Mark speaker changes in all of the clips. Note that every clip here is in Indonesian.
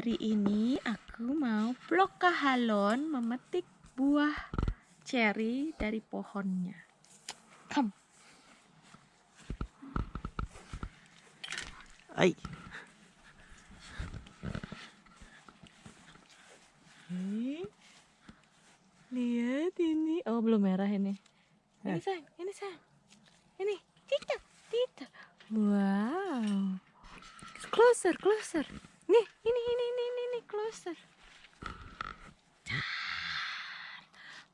Speaker 1: Hari ini aku mau vlog kahalon memetik buah cherry dari pohonnya. Come. Nih, lihat ini. Oh belum merah ini. Ini
Speaker 2: Eh.
Speaker 1: sayang, ini sayang. Ini, Tita, Tita. Wow. Closer, closer. Nih, ini, ini, ini, ini, ini, closer.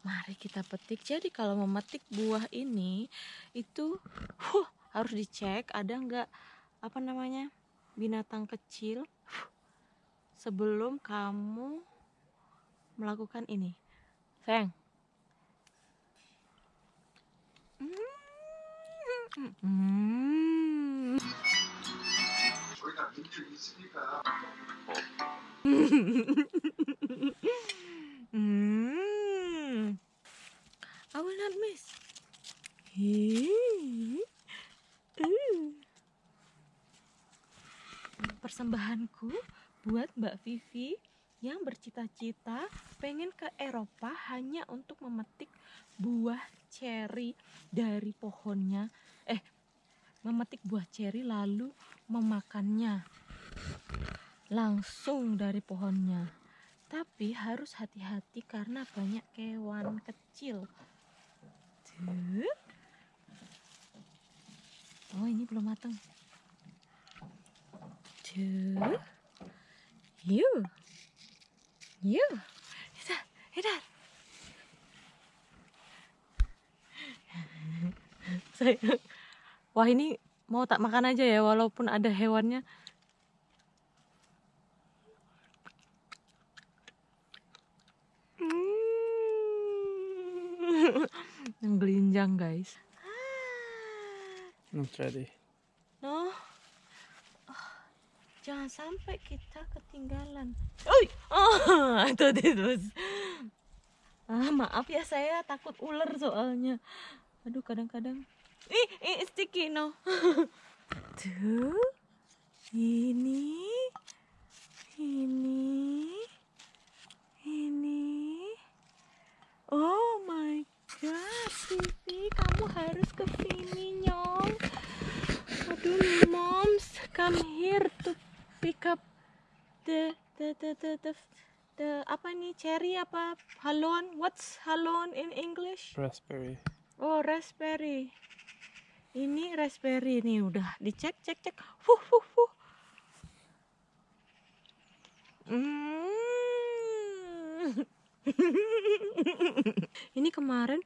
Speaker 1: Mari kita petik. Jadi kalau memetik buah ini itu huh, harus dicek ada nggak apa namanya binatang kecil sebelum kamu melakukan ini. Sayang. Hmm.
Speaker 3: 저희가 민들 있으니까
Speaker 1: Hmm. I will not miss. Hii. Uh. Persembahanku buat Mbak Vivi yang bercita-cita pengen ke Eropa hanya untuk memetik buah ceri dari pohonnya. Eh, memetik buah ceri lalu memakannya langsung dari pohonnya. Tapi harus hati-hati karena banyak kewan kecil. Oh, ini belum matang. Tuh. Yuk. Yuk. Sayang. Wah, ini mau tak makan aja ya walaupun ada hewannya. Hmm. yang gelinjang guys
Speaker 2: Not ready.
Speaker 1: no Oh, jangan sampai kita ketinggalan Oi! oh I thought it was ah maaf ya saya takut ular soalnya aduh kadang-kadang ih, ih sticky no tuh ini ini ini Oh my god, Vivi, kamu harus ke sini, Nyong. Aduh, moms, come here to pick up the the the the the, the apa nih cherry apa halon? What's halon in English?
Speaker 2: Raspberry.
Speaker 1: Oh, raspberry. Ini raspberry nih udah dicek cek cek. Fuh fuh fuh. Mm. Ini kemarin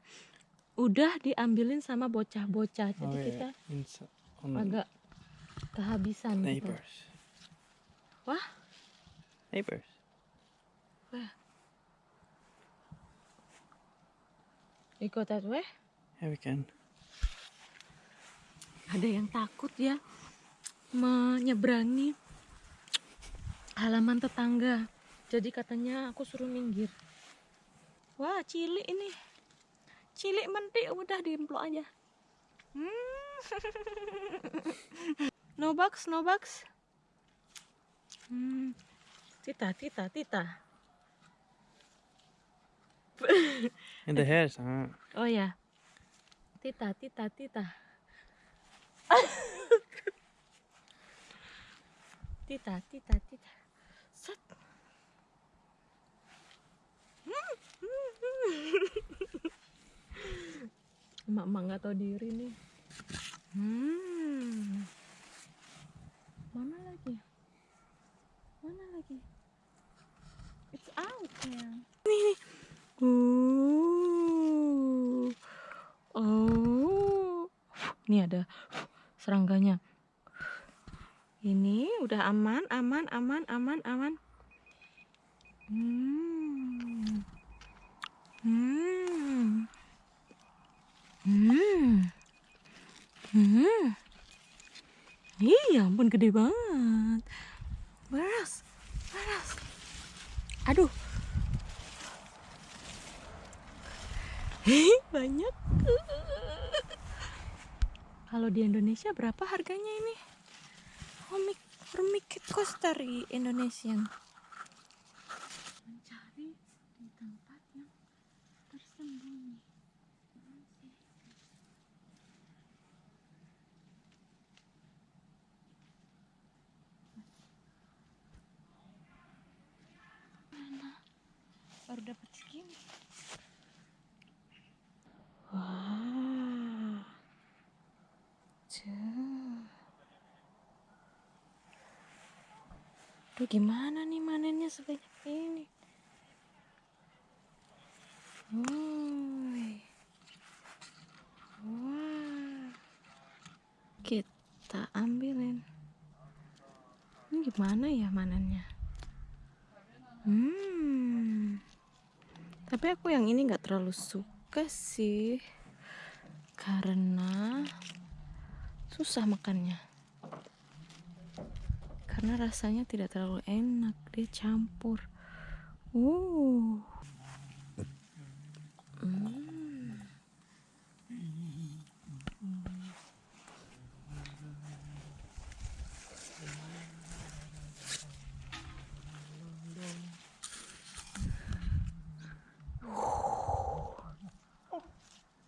Speaker 1: udah diambilin sama bocah-bocah. Jadi
Speaker 2: Oh, yeah.
Speaker 1: kita agak kehabisan gitu.
Speaker 2: neighbors.
Speaker 1: Wah,
Speaker 2: Neighbors.
Speaker 1: we go that way.
Speaker 2: Yeah, we can.
Speaker 1: Ada yang takut ya menyeberangi halaman tetangga. Jadi katanya aku suruh minggir. Wah, cilik ini. Cilik mentik udah diemplok aja. Hmm. no bugs, no bugs. Hmm. Tita, tita, tita.
Speaker 2: And the hairs, huh?
Speaker 1: Oh ya. Tita, tita, tita. tita, tita, tita. Set. Emak-emak nggak tahu diri nih. Hmm. Mana lagi? Mana lagi? It's out ya. Nih, nih. Uh. Oh. Ini ada serangganya. Ini udah aman, aman, aman, aman, aman. Hmm. Hmm. Hmm. Hmm. Ih, ya ampun gede banget. Beras. Beras. Aduh. Banyak. Kalau di Indonesia berapa harganya ini? Homik oh, coaster di Indonesia. Mencari di segini. Gimana nih manennya sebanyak ini. Wah. Kita ambilin. Ini gimana ya manennya? Hmm. Tapi aku yang ini nggak terlalu suka sih. Karena susah makannya. Karena rasanya tidak terlalu enak, dia campur. Uh. Hmm.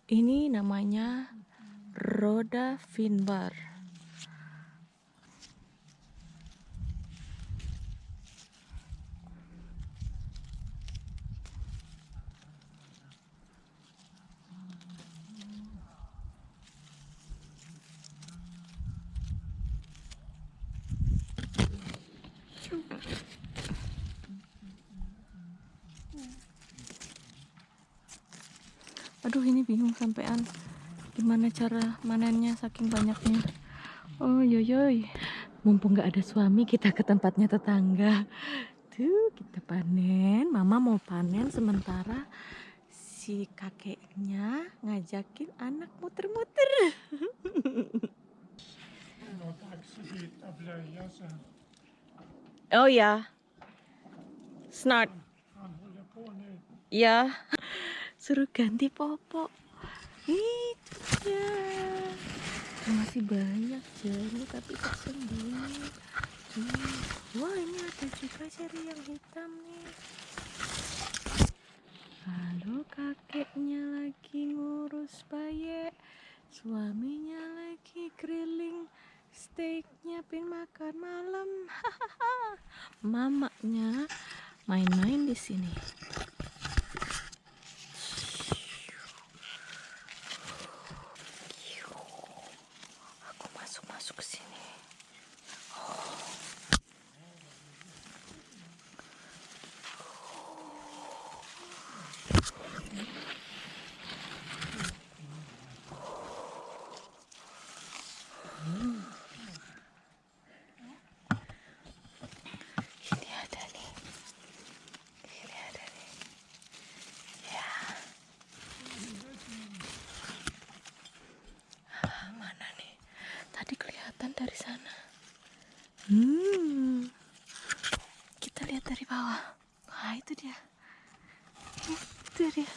Speaker 1: Ini namanya roda finbar. Aduh ini bingung sampean gimana cara manennya saking banyaknya. Oh yoyoy, mumpung nggak ada suami kita ke tempatnya tetangga. Tuh kita panen, mama mau panen sementara si kakeknya ngajakin anak muter-muter. Oh ya, snart. Ya, suruh ganti popok. Itu dia. Masih banyak jeruk tapi tersembunyi. Tuh. Wah ini ada juga ceri yang hitam nih. Lalu kakeknya lagi ngurus bayi. Suaminya lagi grilling steak nyiapin makan malam. Mamanya main-main di sini. Aku masuk-masuk ke sini. Ini ada nih. Ini ada nih. Ya. Ah, mana nih? Tadi kelihatan dari sana. Hmm. Kita lihat dari bawah. Wah, itu dia. Itu dia.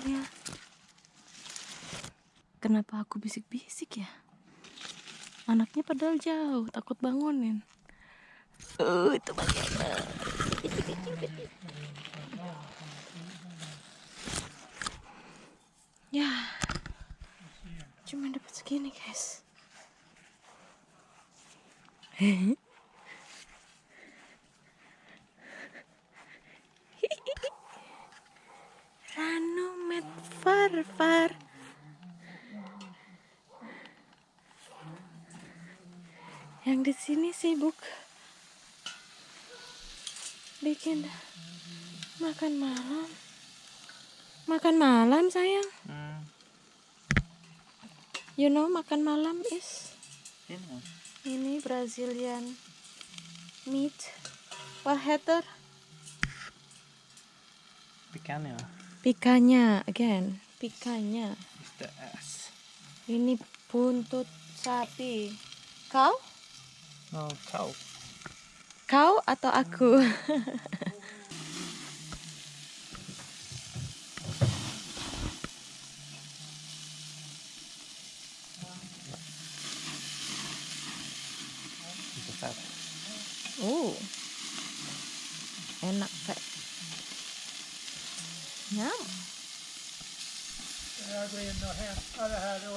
Speaker 1: Dia. Kenapa aku bisik-bisik ya? Anaknya padahal jauh, takut bangunin. Oh, itu bagaimana? Ya, cuma dapat segini guys. Ranu met far far. Yang di sini sibuk bikin makan malam. Makan malam sayang.
Speaker 2: Mm.
Speaker 1: You know makan malam is
Speaker 2: know.
Speaker 1: ini Brazilian meat. What heter?
Speaker 2: Picanha
Speaker 1: Pikanya again.
Speaker 2: The ass.
Speaker 1: Ini buntut sapi. Kau?
Speaker 2: No, cow.
Speaker 1: Kau atau aku?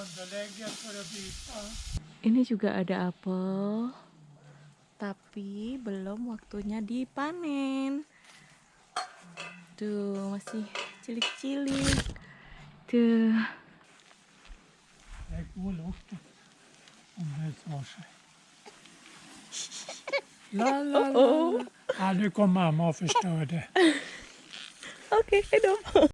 Speaker 4: underlägget för att byta.
Speaker 1: Ini juga ada apel, tapi belum waktunya dipanen. Tuh, masih cilik-cilik. Tuh.
Speaker 4: La, la, la, la. Ja, nu kom mamma och förstörde.
Speaker 1: Oke, hej då.